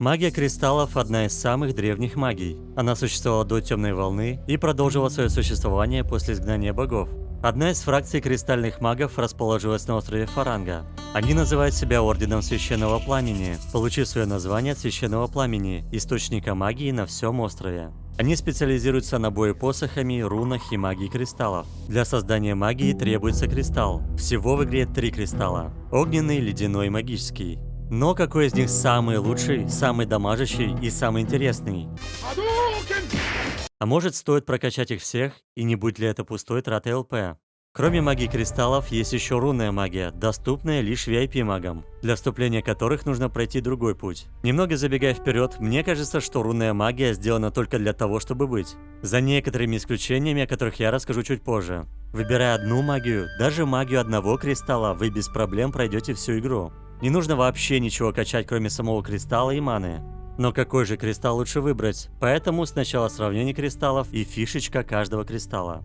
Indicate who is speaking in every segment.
Speaker 1: Магия кристаллов – одна из самых древних магий. Она существовала до Темной Волны и продолжила свое существование после изгнания богов. Одна из фракций кристальных магов расположилась на острове Фаранга. Они называют себя Орденом Священного Пламени, получив свое название от Священного Пламени, источника магии на всем острове. Они специализируются на бою посохами, рунах и магии кристаллов. Для создания магии требуется кристалл. Всего в игре три кристалла. Огненный, ледяной и магический. Но какой из них самый лучший, самый дамажащий и самый интересный? А может стоит прокачать их всех, и не будет ли это пустой тратой ЛП? Кроме магии кристаллов, есть еще рунная магия, доступная лишь VIP-магам, для вступления которых нужно пройти другой путь. Немного забегая вперед, мне кажется, что рунная магия сделана только для того, чтобы быть. За некоторыми исключениями, о которых я расскажу чуть позже. Выбирая одну магию, даже магию одного кристалла, вы без проблем пройдете всю игру. Не нужно вообще ничего качать, кроме самого кристалла и маны. Но какой же кристалл лучше выбрать? Поэтому сначала сравнение кристаллов и фишечка каждого кристалла.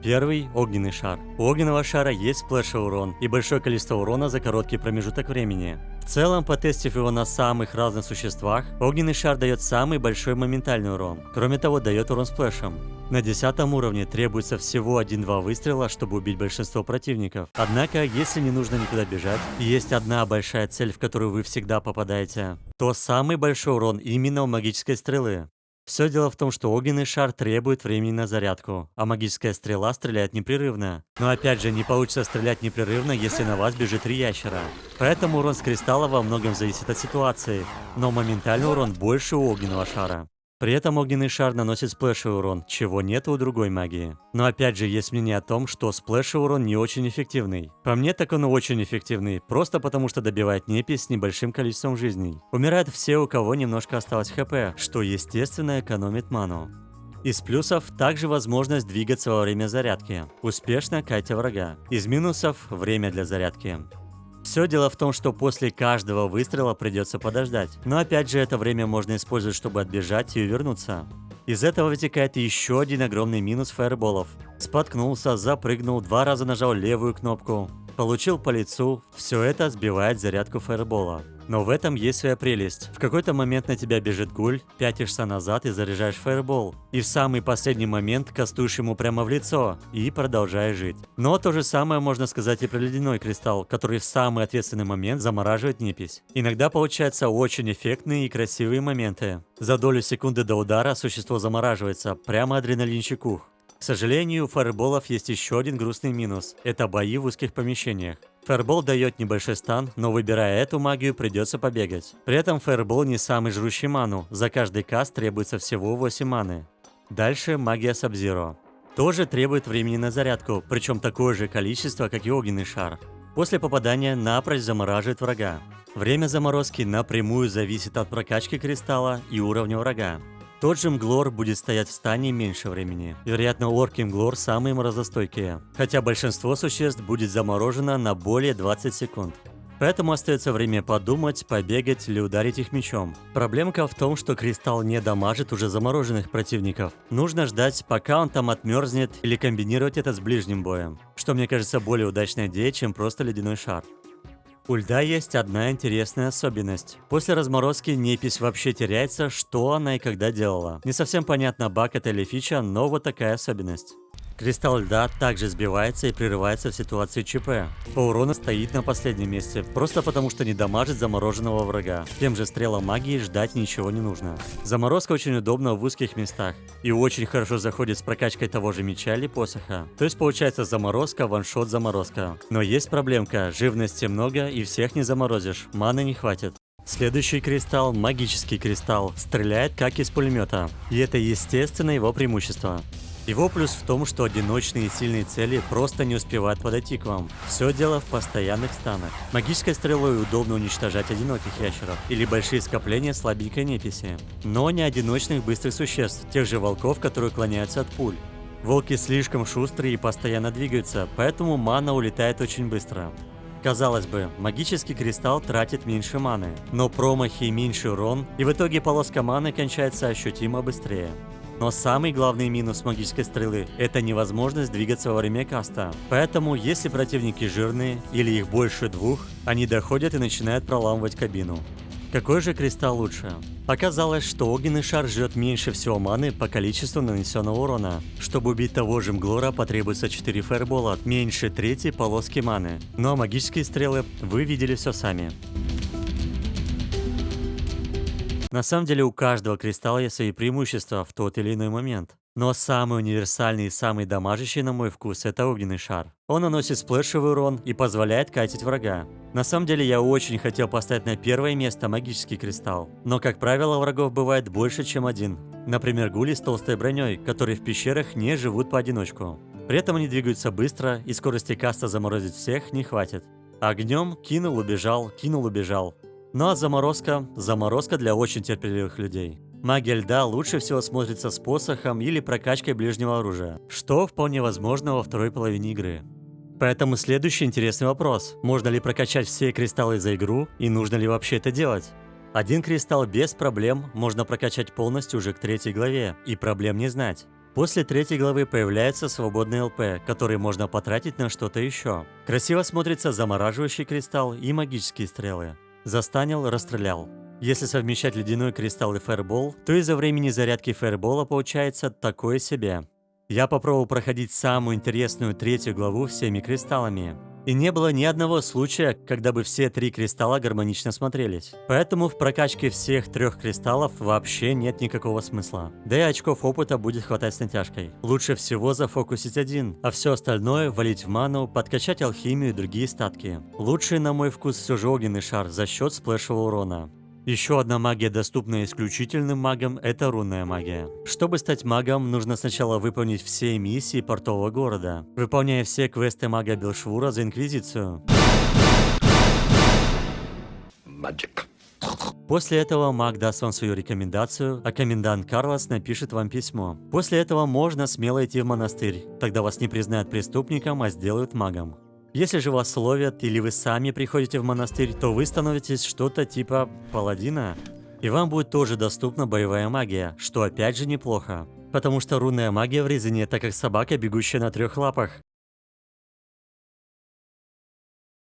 Speaker 1: Первый – огненный шар. У огненного шара есть сплэшевый урон и большое количество урона за короткий промежуток времени. В целом, потестив его на самых разных существах, огненный шар дает самый большой моментальный урон. Кроме того, дает урон сплэшем. На 10 уровне требуется всего 1-2 выстрела, чтобы убить большинство противников. Однако, если не нужно никуда бежать, есть одна большая цель, в которую вы всегда попадаете, то самый большой урон именно у магической стрелы. Все дело в том, что огненный шар требует времени на зарядку, а магическая стрела стреляет непрерывно. Но опять же, не получится стрелять непрерывно, если на вас бежит три ящера. Поэтому урон с кристалла во многом зависит от ситуации, но моментальный урон больше у огненного шара. При этом огненный шар наносит сплэшевый урон, чего нет у другой магии. Но опять же, есть мнение о том, что сплэшевый урон не очень эффективный. По мне, так он очень эффективный, просто потому что добивает непись с небольшим количеством жизней. Умирают все, у кого немножко осталось хп, что естественно экономит ману. Из плюсов также возможность двигаться во время зарядки, успешно катя врага. Из минусов – время для зарядки. Все дело в том, что после каждого выстрела придется подождать. Но опять же, это время можно использовать, чтобы отбежать и увернуться. Из этого вытекает еще один огромный минус фаерболов. Споткнулся, запрыгнул, два раза нажал левую кнопку, получил по лицу, все это сбивает зарядку фаербола. Но в этом есть своя прелесть. В какой-то момент на тебя бежит гуль, пятишься назад и заряжаешь фаербол. И в самый последний момент кастуешь ему прямо в лицо и продолжаешь жить. Но то же самое можно сказать и про ледяной кристалл, который в самый ответственный момент замораживает непись. Иногда получаются очень эффектные и красивые моменты. За долю секунды до удара существо замораживается, прямо адреналинчик ух. К сожалению, у фаерболов есть еще один грустный минус – это бои в узких помещениях. Фаербол дает небольшой стан, но выбирая эту магию придется побегать. При этом фаербол не самый жрущий ману, за каждый каст требуется всего 8 маны. Дальше магия Сабзиро. Тоже требует времени на зарядку, причем такое же количество, как и огненный шар. После попадания напрочь замораживает врага. Время заморозки напрямую зависит от прокачки кристалла и уровня врага. Тот же Мглор будет стоять в стане меньше времени. Вероятно, орки Мглор самые морозостойкие. Хотя большинство существ будет заморожено на более 20 секунд. Поэтому остается время подумать, побегать или ударить их мечом. Проблемка в том, что кристалл не дамажит уже замороженных противников. Нужно ждать, пока он там отмерзнет или комбинировать это с ближним боем. Что мне кажется более удачной идеей, чем просто ледяной шар. У льда есть одна интересная особенность. После разморозки непись вообще теряется, что она и когда делала. Не совсем понятно, баг это или фича, но вот такая особенность. Кристалл льда также сбивается и прерывается в ситуации ЧП. По урону стоит на последнем месте, просто потому что не дамажит замороженного врага. Тем же стрелам магии ждать ничего не нужно. Заморозка очень удобна в узких местах и очень хорошо заходит с прокачкой того же меча или посоха. То есть получается заморозка, ваншот, заморозка. Но есть проблемка, живности много и всех не заморозишь, маны не хватит. Следующий кристалл, магический кристалл, стреляет как из пулемета. И это естественно его преимущество. Его плюс в том, что одиночные и сильные цели просто не успевают подойти к вам. Все дело в постоянных станах. Магической стрелой удобно уничтожать одиноких ящеров или большие скопления слабенькой неписи. Но не одиночных быстрых существ, тех же волков, которые клоняются от пуль. Волки слишком шустрые и постоянно двигаются, поэтому мана улетает очень быстро. Казалось бы, магический кристалл тратит меньше маны, но промахи и меньший урон, и в итоге полоска маны кончается ощутимо быстрее. Но самый главный минус магической стрелы – это невозможность двигаться во время каста. Поэтому, если противники жирные или их больше двух, они доходят и начинают проламывать кабину. Какой же кристалл лучше? Оказалось, что огненный шар жрет меньше всего маны по количеству нанесенного урона. Чтобы убить того же Мглора потребуется 4 фаербола, меньше третьей полоски маны. Ну а магические стрелы вы видели все сами. На самом деле у каждого кристалла есть свои преимущества в тот или иной момент. Но самый универсальный и самый дамажащий на мой вкус это огненный шар. Он наносит сплэшевый урон и позволяет катить врага. На самом деле я очень хотел поставить на первое место магический кристалл. Но как правило врагов бывает больше чем один. Например гули с толстой броней, которые в пещерах не живут поодиночку. При этом они двигаются быстро и скорости каста заморозить всех не хватит. Огнем кинул, убежал, кинул, убежал. Ну а заморозка – заморозка для очень терпеливых людей. Магия льда лучше всего смотрится с посохом или прокачкой ближнего оружия, что вполне возможно во второй половине игры. Поэтому следующий интересный вопрос. Можно ли прокачать все кристаллы за игру и нужно ли вообще это делать? Один кристалл без проблем можно прокачать полностью уже к третьей главе, и проблем не знать. После третьей главы появляется свободный ЛП, который можно потратить на что-то еще. Красиво смотрится замораживающий кристалл и магические стрелы. Застанил, расстрелял. Если совмещать ледяной кристалл и фаербол, то из-за времени зарядки фаербола получается такое себе. Я попробовал проходить самую интересную третью главу всеми кристаллами. И не было ни одного случая, когда бы все три кристалла гармонично смотрелись. Поэтому в прокачке всех трех кристаллов вообще нет никакого смысла. Да и очков опыта будет хватать с натяжкой. Лучше всего зафокусить один, а все остальное валить в ману, подкачать алхимию и другие статки. Лучший на мой вкус все же огненный шар за счет сплэшевого урона. Еще одна магия, доступная исключительным магам, это рунная магия. Чтобы стать магом, нужно сначала выполнить все миссии портового города, выполняя все квесты мага Белшвура за Инквизицию. Magic. После этого маг даст вам свою рекомендацию, а комендант Карлос напишет вам письмо. После этого можно смело идти в монастырь, тогда вас не признают преступником, а сделают магом. Если же вас ловят или вы сами приходите в монастырь, то вы становитесь что-то типа паладина. И вам будет тоже доступна боевая магия, что опять же неплохо. Потому что рунная магия в резине это как собака, бегущая на трех лапах.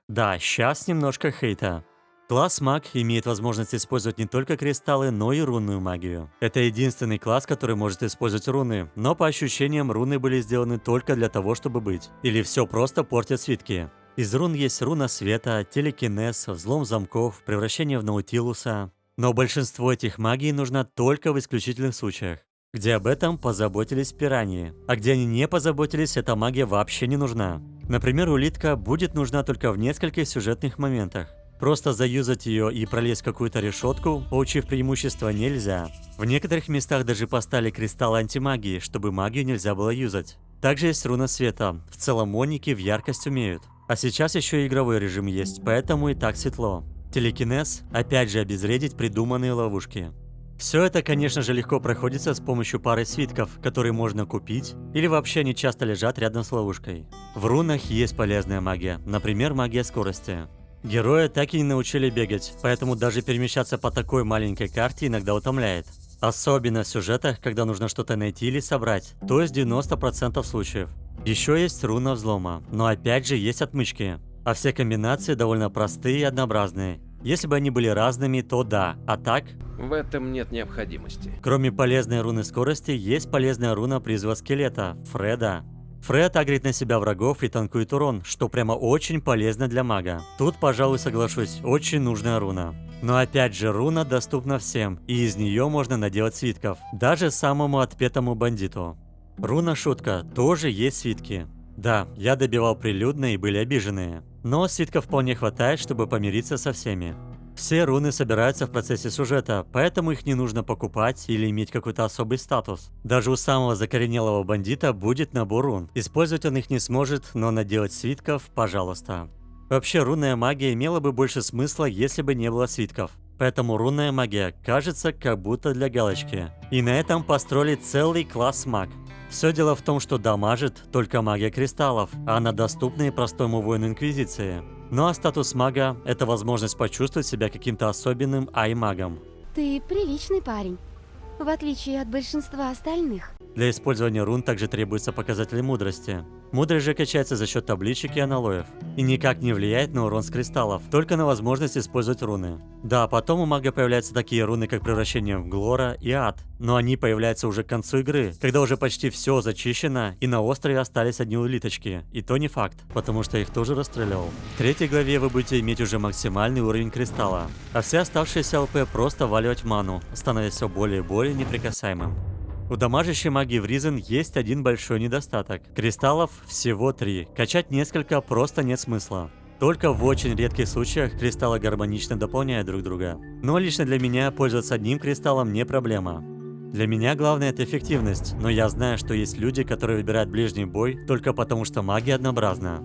Speaker 1: Да, сейчас немножко хейта. Класс маг имеет возможность использовать не только кристаллы, но и рунную магию. Это единственный класс, который может использовать руны, но по ощущениям руны были сделаны только для того, чтобы быть. Или все просто портят свитки. Из рун есть руна света, телекинез, взлом замков, превращение в наутилуса. Но большинство этих магий нужно только в исключительных случаях, где об этом позаботились пираньи, а где они не позаботились, эта магия вообще не нужна. Например, улитка будет нужна только в нескольких сюжетных моментах. Просто заюзать ее и пролезть какую-то решетку, получив преимущество, нельзя. В некоторых местах даже поставили кристалл антимагии, чтобы магию нельзя было юзать. Также есть руна света. В целом моники в яркость умеют. А сейчас еще и игровой режим есть, поэтому и так светло. Телекинез, опять же обезвредить придуманные ловушки. Все это, конечно же, легко проходится с помощью пары свитков, которые можно купить, или вообще они часто лежат рядом с ловушкой. В рунах есть полезная магия, например, магия скорости. Героя так и не научили бегать, поэтому даже перемещаться по такой маленькой карте иногда утомляет. Особенно в сюжетах, когда нужно что-то найти или собрать, то есть 90% случаев. Еще есть руна взлома, но опять же есть отмычки. А все комбинации довольно простые и однообразные. Если бы они были разными, то да, а так...
Speaker 2: В этом нет необходимости.
Speaker 1: Кроме полезной руны скорости, есть полезная руна призыва скелета, Фреда. Фред агрит на себя врагов и танкует урон, что прямо очень полезно для мага. Тут, пожалуй, соглашусь, очень нужная руна. Но опять же, руна доступна всем, и из нее можно наделать свитков, даже самому отпетому бандиту. Руна шутка, тоже есть свитки. Да, я добивал прилюдно и были обиженные. Но свитков вполне хватает, чтобы помириться со всеми. Все руны собираются в процессе сюжета, поэтому их не нужно покупать или иметь какой-то особый статус. Даже у самого закоренелого бандита будет набор рун. Использовать он их не сможет, но наделать свитков – пожалуйста. Вообще, рунная магия имела бы больше смысла, если бы не было свитков. Поэтому рунная магия кажется как будто для галочки. И на этом построили целый класс маг. Все дело в том, что дамажит только магия кристаллов, а она доступна и простому воину Инквизиции. Ну а статус мага – это возможность почувствовать себя каким-то особенным ай-магом.
Speaker 3: Ты приличный парень. в отличие от большинства остальных.
Speaker 1: Для использования рун также требуются показатели мудрости. Мудрость же качается за счет табличек и аналоев. И никак не влияет на урон с кристаллов, только на возможность использовать руны. Да, потом у мага появляются такие руны, как превращение в Глора и Ад. Но они появляются уже к концу игры, когда уже почти все зачищено, и на острове остались одни улиточки. И то не факт, потому что их тоже расстрелял. В третьей главе вы будете иметь уже максимальный уровень кристалла. А все оставшиеся ЛП просто валивать ману, становясь все более и более неприкасаемым. У дамажащей магии в Ризен есть один большой недостаток. Кристаллов всего три. Качать несколько просто нет смысла. Только в очень редких случаях кристаллы гармонично дополняют друг друга. Но лично для меня пользоваться одним кристаллом не проблема. Для меня главное это эффективность, но я знаю, что есть люди, которые выбирают ближний бой только потому, что магия однообразна.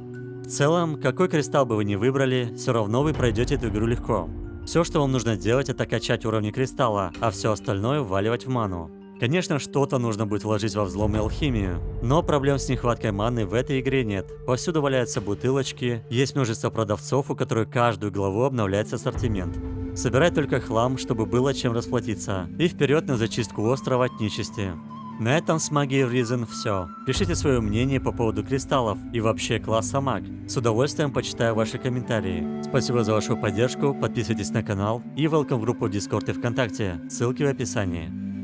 Speaker 1: В целом, какой кристалл бы вы ни выбрали, все равно вы пройдете эту игру легко. Все, что вам нужно делать, это качать уровни кристалла, а все остальное вваливать в ману. Конечно, что-то нужно будет вложить во взлом и алхимию, но проблем с нехваткой маны в этой игре нет. Повсюду валяются бутылочки, есть множество продавцов, у которых каждую главу обновляется ассортимент. Собирай только хлам, чтобы было чем расплатиться, и вперед на зачистку острова от нечисти. На этом с магией в Ризен все. Пишите свое мнение по поводу кристаллов и вообще класса маг. С удовольствием почитаю ваши комментарии. Спасибо за вашу поддержку, подписывайтесь на канал и welcome в группу в Discord и ВКонтакте, ссылки в описании.